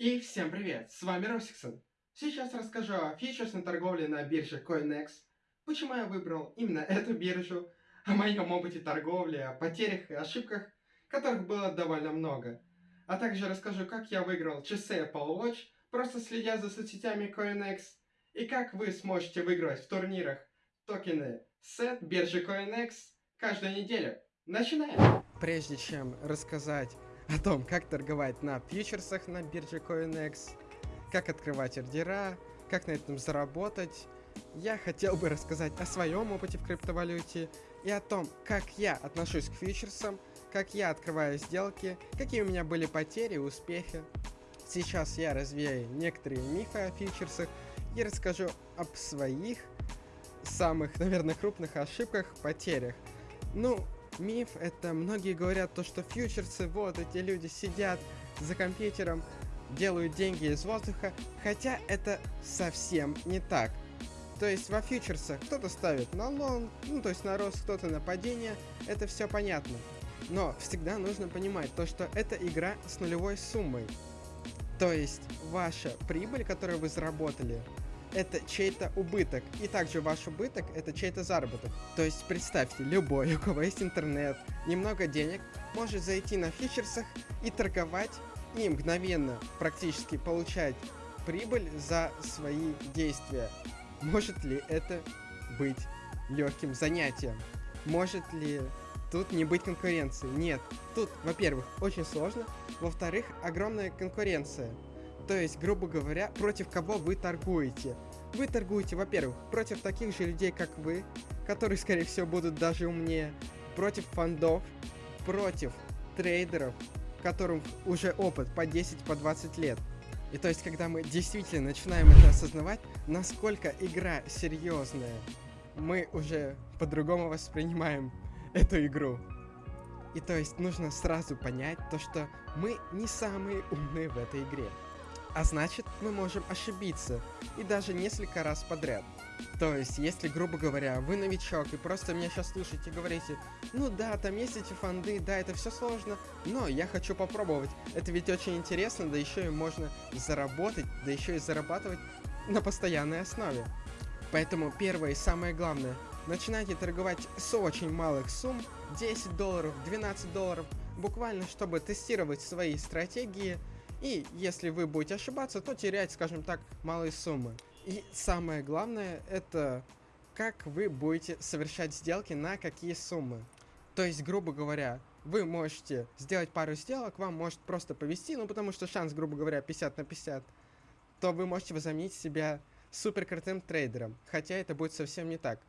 И всем привет, с вами Росиксон. Сейчас расскажу о фьючерсной торговле на бирже CoinEx, почему я выбрал именно эту биржу, о моем опыте торговли, о потерях и ошибках, которых было довольно много. А также расскажу, как я выиграл часы Apple Watch, просто следя за соцсетями CoinEx, и как вы сможете выиграть в турнирах токены SET биржи CoinEx каждую неделю. Начинаем! Прежде чем рассказать о том, как торговать на фьючерсах на бирже CoinEx, как открывать ордера, как на этом заработать, я хотел бы рассказать о своем опыте в криптовалюте и о том, как я отношусь к фьючерсам, как я открываю сделки, какие у меня были потери и успехи. Сейчас я развею некоторые мифы о фьючерсах и расскажу об своих самых, наверное, крупных ошибках, потерях. Ну, миф это многие говорят то, что фьючерсы, вот эти люди сидят за компьютером, делают деньги из воздуха, хотя это совсем не так. То есть во фьючерсах кто-то ставит на лонг, ну то есть на рост, кто-то на падение, это все понятно. Но всегда нужно понимать то, что это игра с нулевой суммой. То есть ваша прибыль, которую вы заработали, это чей-то убыток. И также ваш убыток это чей-то заработок. То есть представьте, любой, у кого есть интернет, немного денег, может зайти на фьючерсах и торговать, и мгновенно практически получать прибыль за свои действия. Может ли это быть легким занятием? Может ли тут не быть конкуренции? Нет. Тут, во-первых, очень сложно, во-вторых, огромная конкуренция. То есть, грубо говоря, против кого вы торгуете. Вы торгуете, во-первых, против таких же людей, как вы, которые, скорее всего, будут даже умнее, против фондов, против трейдеров, которым уже опыт по 10, по 20 лет. И то есть, когда мы действительно начинаем это осознавать, насколько игра серьезная, мы уже по-другому воспринимаем эту игру. И то есть нужно сразу понять то, что мы не самые умные в этой игре а значит мы можем ошибиться, и даже несколько раз подряд. То есть, если, грубо говоря, вы новичок и просто меня сейчас слушаете и говорите, ну да, там есть эти фонды, да, это все сложно, но я хочу попробовать. Это ведь очень интересно, да еще и можно заработать, да еще и зарабатывать на постоянной основе. Поэтому первое и самое главное, начинайте торговать с очень малых сумм, 10 долларов, 12 долларов, буквально чтобы тестировать свои стратегии, и если вы будете ошибаться, то терять, скажем так, малые суммы. И самое главное, это как вы будете совершать сделки на какие суммы. То есть, грубо говоря, вы можете сделать пару сделок, вам может просто повести, ну потому что шанс, грубо говоря, 50 на 50, то вы можете возомнить себя супер крутым трейдером, хотя это будет совсем не так.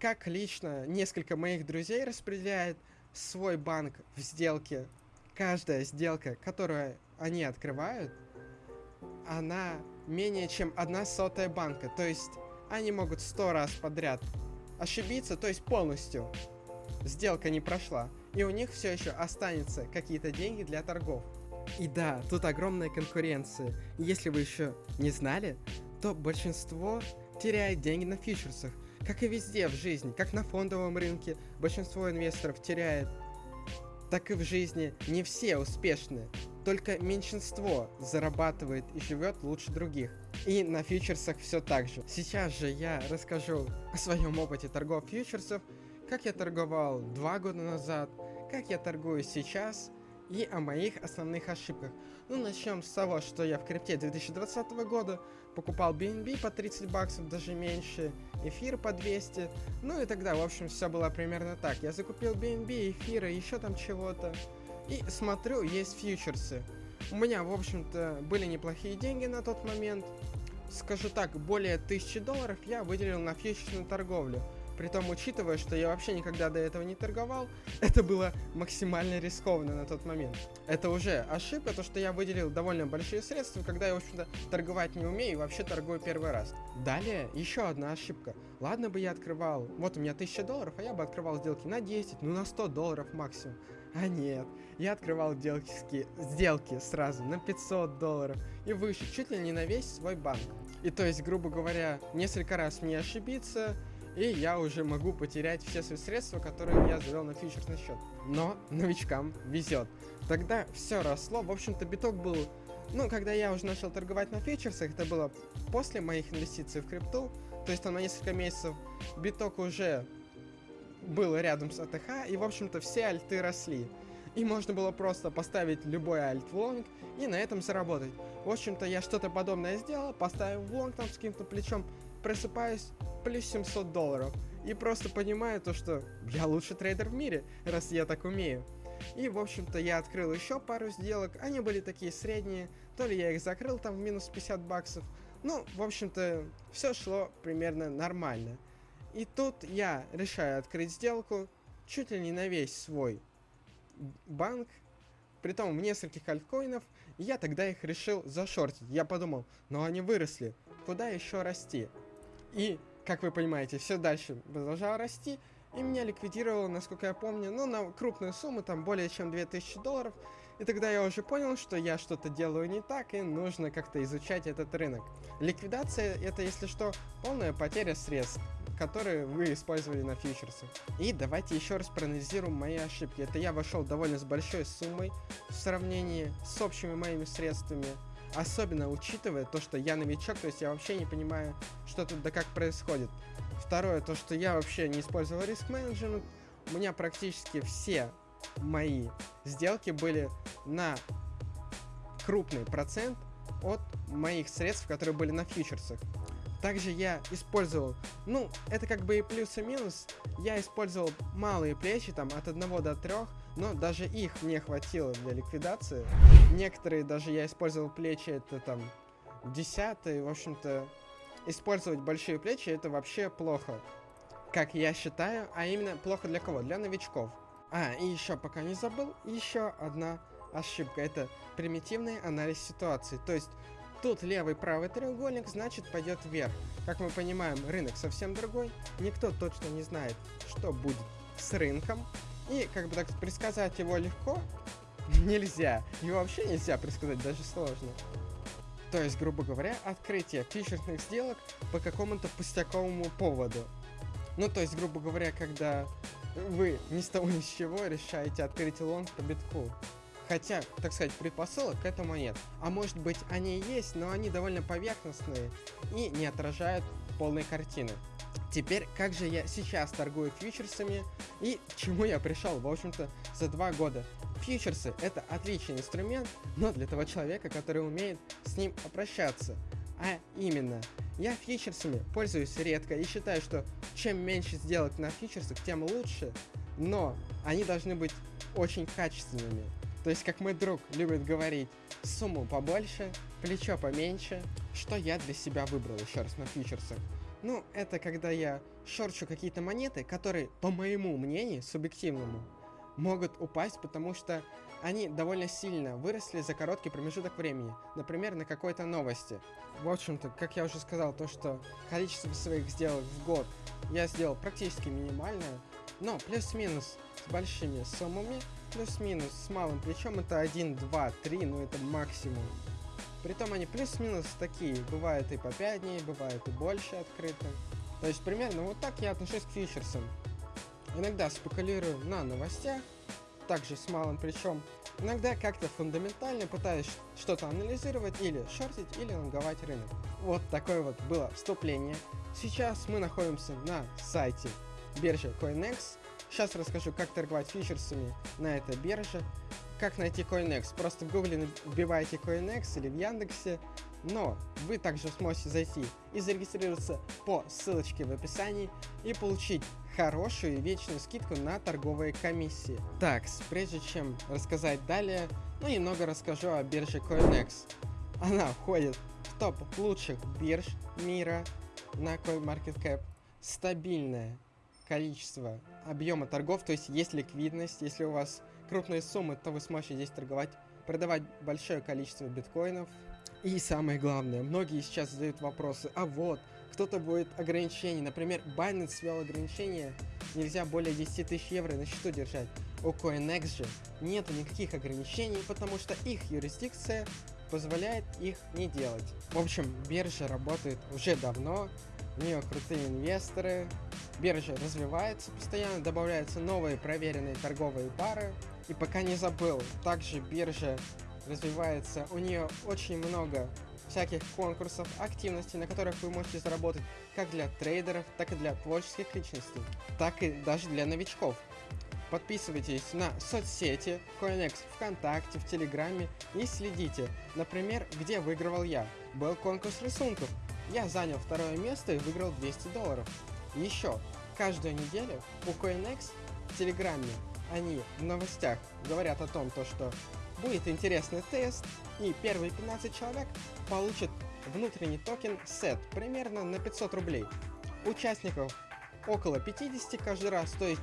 Как лично несколько моих друзей распределяет свой банк в сделке, каждая сделка, которая они открывают, она менее чем одна сотая банка. То есть они могут сто раз подряд ошибиться, то есть полностью сделка не прошла. И у них все еще останется какие-то деньги для торгов. И да, тут огромная конкуренция. Если вы еще не знали, то большинство теряет деньги на фьючерсах. Как и везде в жизни, как на фондовом рынке, большинство инвесторов теряет, так и в жизни не все успешны. Только меньшинство зарабатывает и живет лучше других. И на фьючерсах все так же. Сейчас же я расскажу о своем опыте торгов фьючерсов, как я торговал два года назад, как я торгую сейчас и о моих основных ошибках. Ну, начнем с того, что я в крипте 2020 года покупал BNB по 30 баксов, даже меньше, эфир по 200. Ну и тогда, в общем, все было примерно так. Я закупил BNB, эфира, еще там чего-то. И смотрю, есть фьючерсы. У меня, в общем-то, были неплохие деньги на тот момент. Скажу так, более 1000 долларов я выделил на фьючерсную торговлю. Притом, учитывая, что я вообще никогда до этого не торговал, это было максимально рискованно на тот момент. Это уже ошибка, то что я выделил довольно большие средства, когда я, в общем-то, торговать не умею и вообще торгую первый раз. Далее, еще одна ошибка. Ладно бы я открывал, вот у меня 1000 долларов, а я бы открывал сделки на 10, ну на 100 долларов максимум. А нет, я открывал сделки, сделки сразу на 500 долларов и выше, чуть ли не на весь свой банк. И то есть, грубо говоря, несколько раз мне ошибиться, и я уже могу потерять все свои средства, которые я завел на фьючерсный счет. Но новичкам везет. Тогда все росло, в общем-то биток был Ну, когда я уже начал торговать на фьючерсах, это было после моих инвестиций в крипту, то есть там на несколько месяцев биток уже был рядом с ATH, и, в общем-то, все альты росли. И можно было просто поставить любой альт в лонг и на этом заработать. В общем-то, я что-то подобное сделал, поставил в лонг там с каким-то плечом, просыпаюсь, плюс 700 долларов. И просто понимаю то, что я лучший трейдер в мире, раз я так умею. И, в общем-то, я открыл еще пару сделок, они были такие средние, то ли я их закрыл там в минус 50 баксов. Ну, в общем-то, все шло примерно нормально. И тут я решаю открыть сделку чуть ли не на весь свой банк, притом в нескольких альткоинов, я тогда их решил зашортить. Я подумал, ну они выросли, куда еще расти? И, как вы понимаете, все дальше продолжало расти, и меня ликвидировало, насколько я помню, ну, на крупную сумму, там, более чем 2000 долларов. И тогда я уже понял, что я что-то делаю не так, и нужно как-то изучать этот рынок. Ликвидация — это, если что, полная потеря средств которые вы использовали на фьючерсах. И давайте еще раз проанализируем мои ошибки. Это я вошел довольно с большой суммой в сравнении с общими моими средствами. Особенно учитывая то, что я новичок, то есть я вообще не понимаю, что тут да как происходит. Второе, то, что я вообще не использовал риск менеджмент. У меня практически все мои сделки были на крупный процент от моих средств, которые были на фьючерсах. Также я использовал, ну, это как бы и плюс и минус, я использовал малые плечи, там, от 1 до 3, но даже их не хватило для ликвидации. Некоторые даже я использовал плечи, это там, 10 в общем-то, использовать большие плечи это вообще плохо, как я считаю, а именно плохо для кого? Для новичков. А, и еще пока не забыл, еще одна ошибка, это примитивный анализ ситуации, то есть Тут левый правый треугольник, значит пойдет вверх. Как мы понимаем, рынок совсем другой. Никто точно не знает, что будет с рынком. И как бы так предсказать его легко нельзя. Его вообще нельзя предсказать, даже сложно. То есть, грубо говоря, открытие фьючерсных сделок по какому-то пустяковому поводу. Ну, то есть, грубо говоря, когда вы ни с того ни с чего решаете открыть лонг по битку. Хотя, так сказать, предпосылок к этому нет. А может быть они и есть, но они довольно поверхностные и не отражают полной картины. Теперь, как же я сейчас торгую фьючерсами и к чему я пришел, в общем-то, за два года. Фьючерсы это отличный инструмент, но для того человека, который умеет с ним обращаться. А именно, я фьючерсами пользуюсь редко и считаю, что чем меньше сделок на фьючерсах, тем лучше, но они должны быть очень качественными. То есть, как мой друг любит говорить, сумму побольше, плечо поменьше. Что я для себя выбрал еще раз на фьючерсах? Ну, это когда я шорчу какие-то монеты, которые, по моему мнению, субъективному, могут упасть, потому что они довольно сильно выросли за короткий промежуток времени, например, на какой-то новости. В общем-то, как я уже сказал, то, что количество своих сделок в год я сделал практически минимальное, но плюс-минус с большими суммами плюс-минус с малым плечом это 1, 2, 3, ну это максимум. Притом они плюс-минус такие, бывают и по 5 дней, бывают и больше открыты. То есть примерно вот так я отношусь к фьючерсам. Иногда спекулирую на новостях, также с малым плечом. Иногда как-то фундаментально пытаюсь что-то анализировать или шортить, или лонговать рынок. Вот такое вот было вступление. Сейчас мы находимся на сайте биржи CoinEx. Сейчас расскажу, как торговать фьючерсами на этой бирже, как найти CoinEx. Просто в гугле вбиваете CoinEx или в Яндексе, но вы также сможете зайти и зарегистрироваться по ссылочке в описании и получить хорошую и вечную скидку на торговые комиссии. Так, прежде чем рассказать далее, ну немного расскажу о бирже CoinEx. Она входит в топ лучших бирж мира на CoinMarketCap. Стабильная, количество объема торгов, то есть есть ликвидность, если у вас крупные суммы, то вы сможете здесь торговать, продавать большое количество биткоинов. И самое главное, многие сейчас задают вопросы, а вот, кто-то будет ограничений, например, Binance ввел ограничения, нельзя более 10 тысяч евро на счету держать. У CoinEx же нет никаких ограничений, потому что их юрисдикция позволяет их не делать. В общем, биржа работает уже давно, у нее крутые инвесторы, биржа развивается постоянно, добавляются новые проверенные торговые пары. И пока не забыл, также биржа развивается, у нее очень много всяких конкурсов, активностей, на которых вы можете заработать как для трейдеров, так и для творческих личностей, так и даже для новичков. Подписывайтесь на соцсети CoinEx ВКонтакте, в Телеграме и следите. Например, где выигрывал я. Был конкурс рисунков. Я занял второе место и выиграл 200 долларов. Еще, каждую неделю у CoinEx в Телеграме они в новостях говорят о том, то, что будет интересный тест, и первые 15 человек получат внутренний токен SET примерно на 500 рублей. Участников около 50 каждый раз, то есть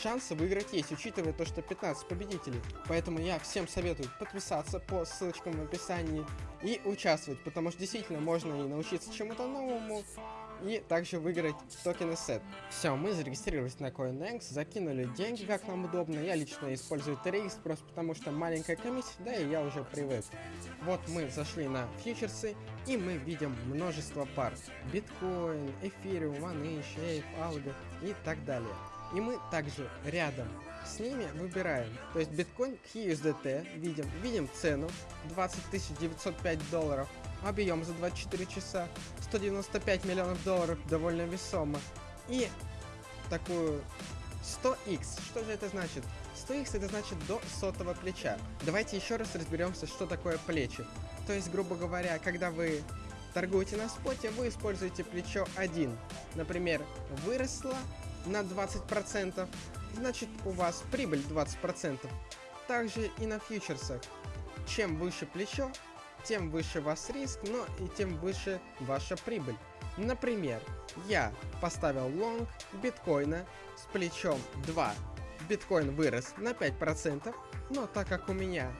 шансы выиграть есть, учитывая то, что 15 победителей. Поэтому я всем советую подписаться по ссылочкам в описании и участвовать, потому что действительно можно и научиться чему-то новому, и также выиграть токены сет. Все, мы зарегистрировались на CoinEx, закинули деньги, как нам удобно. Я лично использую TRX, просто потому что маленькая комиссия, да и я уже привык. Вот мы зашли на фьючерсы, и мы видим множество пар. Биткоин, эфириум, OneInch, Ape, Algo и так далее. И мы также рядом с ними выбираем. То есть биткоин к USDT видим, видим цену 20 905 долларов, объем за 24 часа 195 миллионов долларов, довольно весомо. И такую 100x, что же это значит? 100x это значит до сотого плеча. Давайте еще раз разберемся, что такое плечи. То есть, грубо говоря, когда вы торгуете на споте, вы используете плечо 1. Например, выросло на 20%, значит у вас прибыль 20%. Также и на фьючерсах. Чем выше плечо, тем выше ваш риск, но и тем выше ваша прибыль. Например, я поставил лонг биткоина с плечом 2. Биткоин вырос на 5%, но так как у меня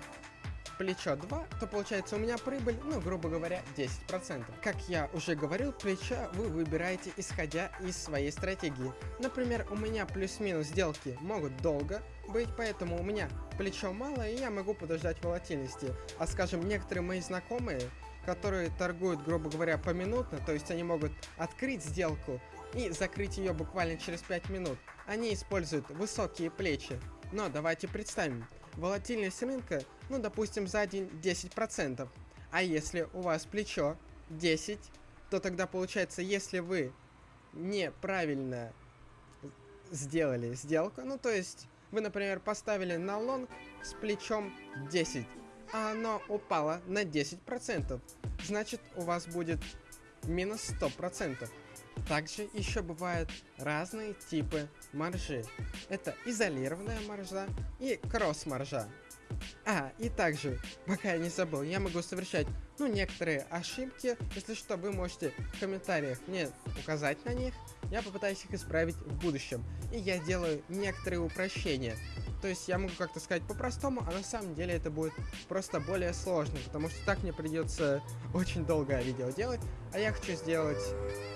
плечо 2, то получается у меня прибыль, ну, грубо говоря, 10%. Как я уже говорил, плечо вы выбираете исходя из своей стратегии. Например, у меня плюс-минус сделки могут долго быть, поэтому у меня плечо мало, и я могу подождать волатильности. А скажем, некоторые мои знакомые, которые торгуют, грубо говоря, поминутно, то есть они могут открыть сделку и закрыть ее буквально через 5 минут, они используют высокие плечи. Но давайте представим, волатильность рынка, ну допустим за день 10%. А если у вас плечо 10, то тогда получается, если вы неправильно сделали сделку, ну то есть вы, например, поставили на лонг с плечом 10, а оно упало на 10%, значит у вас будет минус 100%. Также еще бывают разные типы маржи. Это изолированная маржа и кросс-маржа. А, и также, пока я не забыл, я могу совершать, ну, некоторые ошибки. Если что, вы можете в комментариях мне указать на них. Я попытаюсь их исправить в будущем. И я делаю некоторые упрощения. То есть я могу как-то сказать по-простому, а на самом деле это будет просто более сложно, потому что так мне придется очень долгое видео делать, а я хочу сделать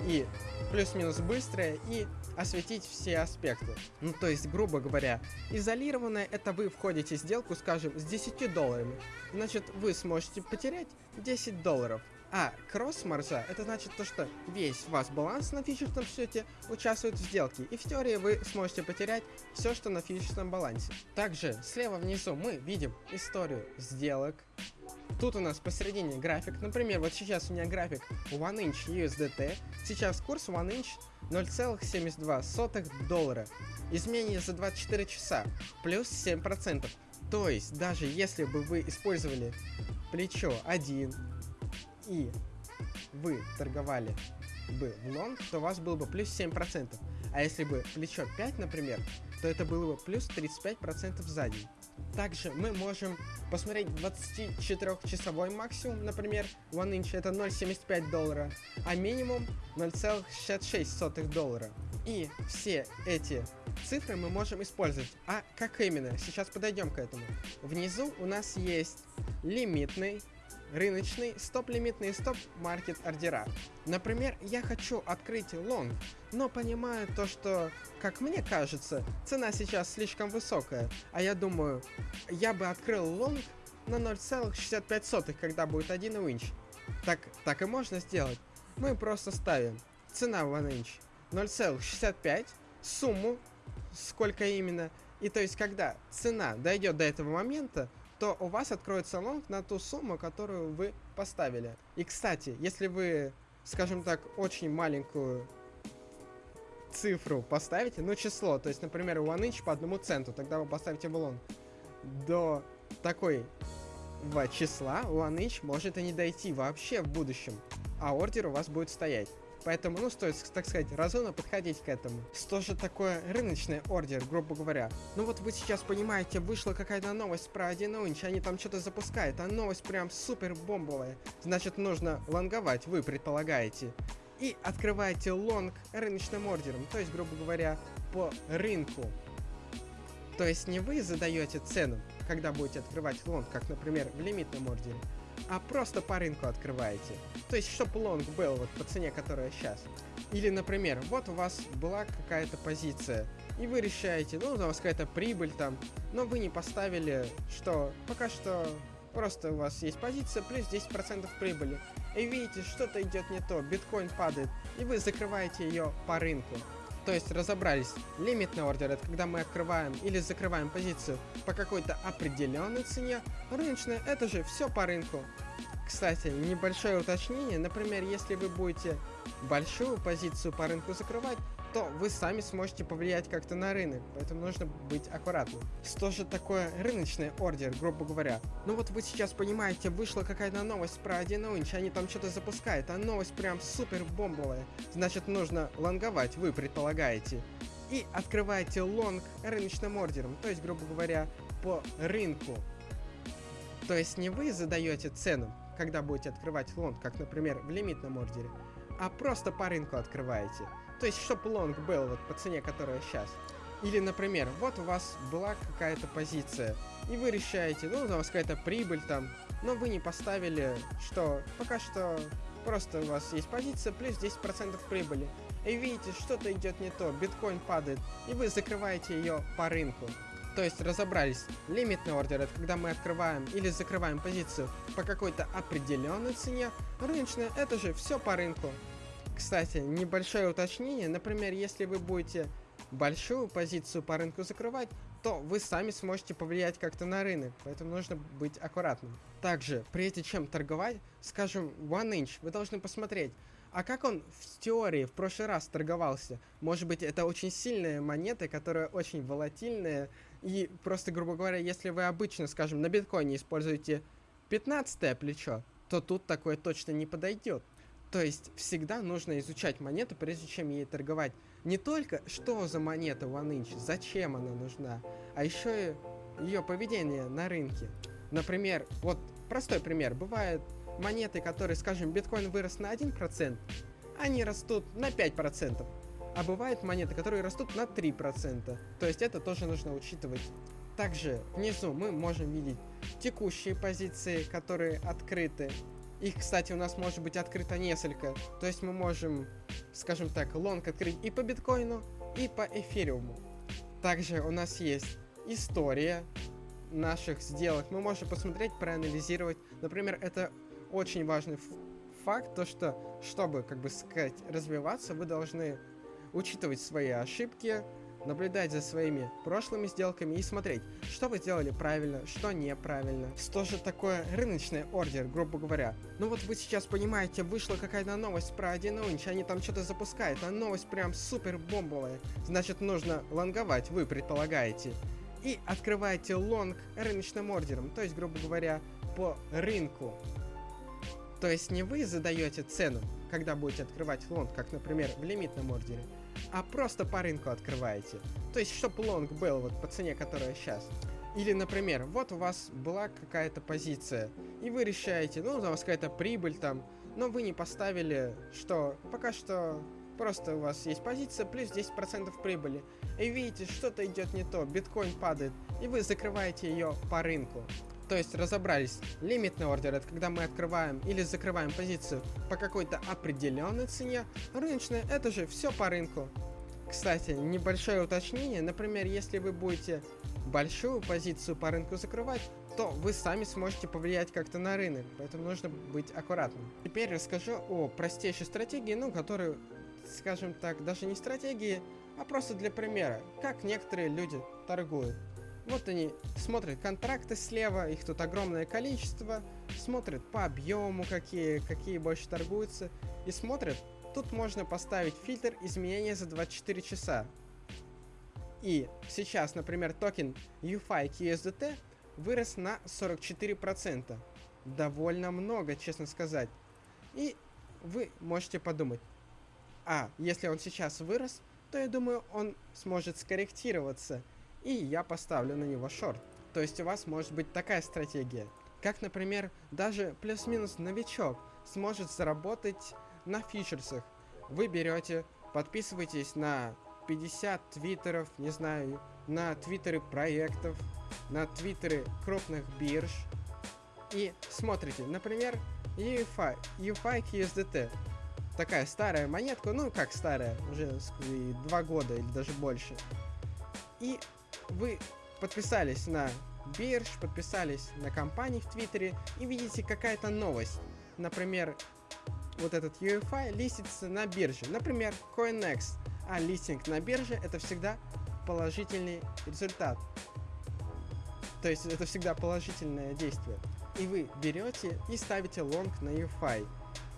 и плюс-минус быстрое, и осветить все аспекты. Ну, то есть, грубо говоря, изолированное это вы входите в сделку, скажем, с 10 долларами. Значит, вы сможете потерять 10 долларов. А кросс-маржа, это значит то, что весь ваш баланс на фьючерсном счете участвует в сделке, и в теории вы сможете потерять все, что на фьючерсном балансе. Также слева внизу мы видим историю сделок. Тут у нас посередине график, например, вот сейчас у меня график One Inch USDT, сейчас курс One Inch 0,72 доллара, изменение за 24 часа, плюс 7%. То есть, даже если бы вы использовали плечо 1, и вы торговали бы в лонг, то у вас было бы плюс 7%. А если бы плечо 5, например, то это было бы плюс 35% за день. Также мы можем посмотреть 24-часовой максимум, например, One Inch это 0.75 доллара, а минимум 0,66 доллара. И все эти цифры мы можем использовать. А как именно? Сейчас подойдем к этому. Внизу у нас есть лимитный рыночный, стоп-лимитный стоп-маркет ордера. Например, я хочу открыть лонг, но понимаю то, что, как мне кажется, цена сейчас слишком высокая, а я думаю, я бы открыл лонг на 0,65, когда будет 1inch. Так, так и можно сделать. Мы просто ставим цена в 1inch 0,65, сумму, сколько именно, и то есть когда цена дойдет до этого момента, то у вас откроется лонг на ту сумму, которую вы поставили. И, кстати, если вы, скажем так, очень маленькую цифру поставите, ну, число, то есть, например, one inch по одному центу, тогда вы поставите в лонг, до такой в числа one inch может и не дойти вообще в будущем, а ордер у вас будет стоять. Поэтому, ну, стоит, так сказать, разумно подходить к этому. Что же такое рыночный ордер, грубо говоря? Ну вот вы сейчас понимаете, вышла какая-то новость про 1 инч, они там что-то запускают, а новость прям супер бомбовая. Значит, нужно лонговать, вы предполагаете. И открываете лонг рыночным ордером, то есть, грубо говоря, по рынку. То есть не вы задаете цену, когда будете открывать лонг, как, например, в лимитном ордере, а просто по рынку открываете. То есть, чтобы лонг был вот по цене, которая сейчас. Или, например, вот у вас была какая-то позиция, и вы решаете, ну, у вас какая-то прибыль там, но вы не поставили, что пока что просто у вас есть позиция плюс 10% прибыли. И видите, что-то идет не то, биткоин падает, и вы закрываете ее по рынку. То есть разобрались, лимитный ордер это когда мы открываем или закрываем позицию по какой-то определенной цене, рыночная это же все по рынку. Кстати, небольшое уточнение, например, если вы будете большую позицию по рынку закрывать, то вы сами сможете повлиять как-то на рынок, поэтому нужно быть аккуратным. Что же такое рыночный ордер, грубо говоря? Ну вот вы сейчас понимаете, вышла какая-то новость про 1inch, они там что-то запускают, а новость прям супер бомбовая. Значит, нужно лонговать, вы предполагаете. И открываете лонг рыночным ордером, то есть, грубо говоря, по рынку. То есть не вы задаете цену, когда будете открывать лонг, как, например, в лимитном ордере, а просто по рынку открываете. То есть, чтобы лонг был вот по цене, которая сейчас. Или, например, вот у вас была какая-то позиция, и вы решаете, ну, у вас какая-то прибыль там, но вы не поставили, что пока что просто у вас есть позиция плюс 10% прибыли. И видите, что-то идет не то, биткоин падает, и вы закрываете ее по рынку. То есть разобрались, лимитный ордер это когда мы открываем или закрываем позицию по какой-то определенной цене, рыночная это же все по рынку. Кстати, небольшое уточнение, например, если вы будете большую позицию по рынку закрывать, то вы сами сможете повлиять как-то на рынок, поэтому нужно быть аккуратным. Также, прежде чем торговать, скажем, One Inch, вы должны посмотреть, а как он в теории в прошлый раз торговался? Может быть, это очень сильная монета, которая очень волатильная, и просто, грубо говоря, если вы обычно, скажем, на биткоине используете 15 плечо, то тут такое точно не подойдет. То есть всегда нужно изучать монету, прежде чем ей торговать. Не только что за монета OneInch, зачем она нужна, а еще и ее поведение на рынке. Например, вот простой пример. Бывают монеты, которые, скажем, биткоин вырос на 1%, они растут на 5%. А бывают монеты, которые растут на 3%. То есть это тоже нужно учитывать. Также внизу мы можем видеть текущие позиции, которые открыты, их, кстати, у нас может быть открыто несколько. То есть мы можем, скажем так, лонг открыть и по биткоину, и по эфириуму. Также у нас есть история наших сделок. Мы можем посмотреть, проанализировать. Например, это очень важный факт, то что, чтобы, как бы сказать, развиваться, вы должны учитывать свои ошибки, наблюдать за своими прошлыми сделками и смотреть, что вы сделали правильно, что неправильно. Что же такое рыночный ордер, грубо говоря? Ну вот вы сейчас понимаете, вышла какая-то новость про 1 инч, они там что-то запускают, а новость прям супер бомбовая. Значит, нужно лонговать, вы предполагаете. И открываете лонг рыночным ордером, то есть, грубо говоря, по рынку. То есть не вы задаете цену, когда будете открывать лонг, как, например, в лимитном ордере, а просто по рынку открываете. То есть, чтобы лонг был вот по цене, которая сейчас. Или, например, вот у вас была какая-то позиция, и вы решаете, ну, у вас какая-то прибыль там, но вы не поставили, что пока что просто у вас есть позиция плюс 10% прибыли. И видите, что-то идет не то, биткоин падает, и вы закрываете ее по рынку. То есть разобрались, лимитный ордер это когда мы открываем или закрываем позицию по какой-то определенной цене, рыночная это же все по рынку. Кстати, небольшое уточнение, например, если вы будете большую позицию по рынку закрывать, то вы сами сможете повлиять как-то на рынок, поэтому нужно быть аккуратным. Теперь расскажу о простейшей стратегии, ну, которую, скажем так, даже не стратегии, а просто для примера, как некоторые люди торгуют. Вот они смотрят контракты слева, их тут огромное количество, смотрят по объему, какие, какие больше торгуются, и смотрят, тут можно поставить фильтр изменения за 24 часа. И сейчас, например, токен UFI USDT вырос на 44%. Довольно много, честно сказать. И вы можете подумать, а, если он сейчас вырос, то я думаю, он сможет скорректироваться, и я поставлю на него шорт. То есть у вас может быть такая стратегия. Как, например, даже плюс-минус новичок сможет заработать на фьючерсах. Вы берете, подписываетесь на 50 твиттеров, не знаю, на твиттеры проектов, на твиттеры крупных бирж и смотрите, например, UFI, UFI USDT. Такая старая монетка, ну как старая, уже два года или даже больше. И вы подписались на бирж, подписались на компании в Твиттере и видите какая-то новость. Например, вот этот UFI листится на бирже. Например, CoinEx. А листинг на бирже это всегда положительный результат. То есть это всегда положительное действие. И вы берете и ставите лонг на UFI.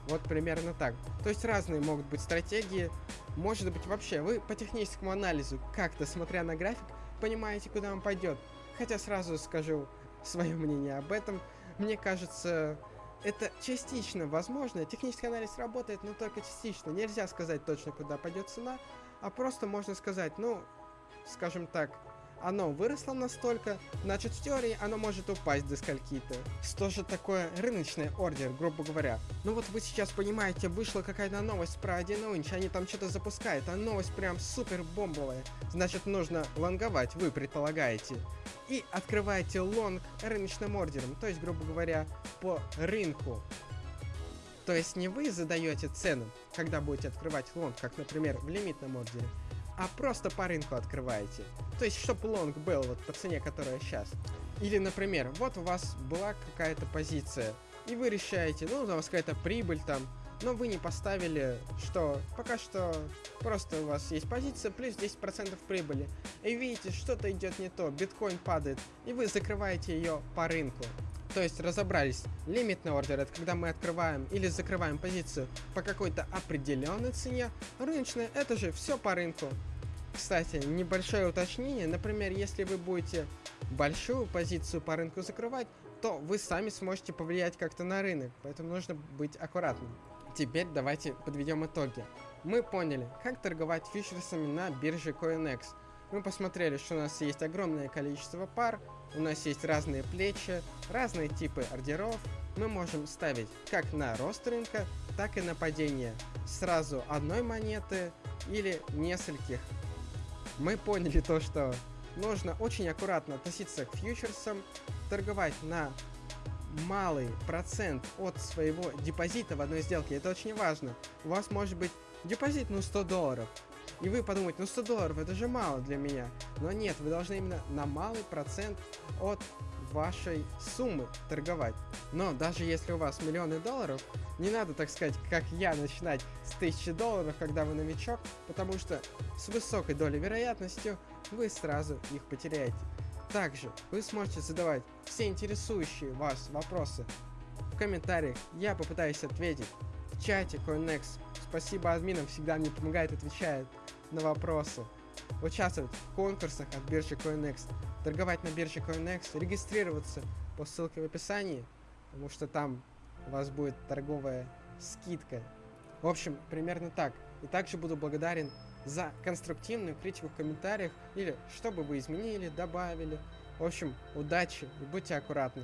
Вот примерно так. То есть разные могут быть стратегии. Может быть вообще вы по техническому анализу, как-то смотря на график, понимаете, куда он пойдет. Хотя сразу скажу свое мнение об этом. Мне кажется, это частично возможно. Технический анализ работает, но только частично. Нельзя сказать точно, куда пойдет цена, а просто можно сказать, ну, скажем так, оно выросло настолько, значит в теории оно может упасть до скольки-то. Что же такое рыночный ордер, грубо говоря? Ну вот вы сейчас понимаете, вышла какая-то новость про 1inch, они там что-то запускают, а новость прям супер бомбовая. Значит нужно лонговать, вы предполагаете. И открываете лонг рыночным ордером, то есть, грубо говоря, по рынку. То есть не вы задаете цену, когда будете открывать лонг, как, например, в лимитном ордере, а просто по рынку открываете. То есть, чтобы лонг был вот по цене, которая сейчас. Или, например, вот у вас была какая-то позиция, и вы решаете, ну, у вас какая-то прибыль там, но вы не поставили, что пока что просто у вас есть позиция плюс 10% прибыли, и видите, что-то идет не то, биткоин падает, и вы закрываете ее по рынку. То есть разобрались, лимитный ордер это когда мы открываем или закрываем позицию по какой-то определенной цене, рыночная это же все по рынку. Кстати, небольшое уточнение, например, если вы будете большую позицию по рынку закрывать, то вы сами сможете повлиять как-то на рынок, поэтому нужно быть аккуратным. Теперь давайте подведем итоги. Мы поняли, как торговать фьючерсами на бирже CoinEx. Мы посмотрели, что у нас есть огромное количество пар, у нас есть разные плечи, разные типы ордеров. Мы можем ставить как на рост рынка, так и на падение сразу одной монеты или нескольких мы поняли то, что нужно очень аккуратно относиться к фьючерсам, торговать на малый процент от своего депозита в одной сделке. Это очень важно. У вас может быть депозит, ну, 100 долларов. И вы подумаете, ну 100 долларов это же мало для меня. Но нет, вы должны именно на малый процент от вашей суммы торговать. Но даже если у вас миллионы долларов, не надо, так сказать, как я, начинать с 1000 долларов, когда вы новичок, потому что с высокой долей вероятностью вы сразу их потеряете. Также вы сможете задавать все интересующие вас вопросы в комментариях, я попытаюсь ответить в чате CoinEx. Спасибо админам, всегда мне помогает, отвечает на вопросы. Участвовать в конкурсах от биржи CoinEx торговать на бирже CoinEx, регистрироваться по ссылке в описании, потому что там у вас будет торговая скидка. В общем, примерно так. И также буду благодарен за конструктивную критику в комментариях или что бы вы изменили, добавили. В общем, удачи и будьте аккуратны.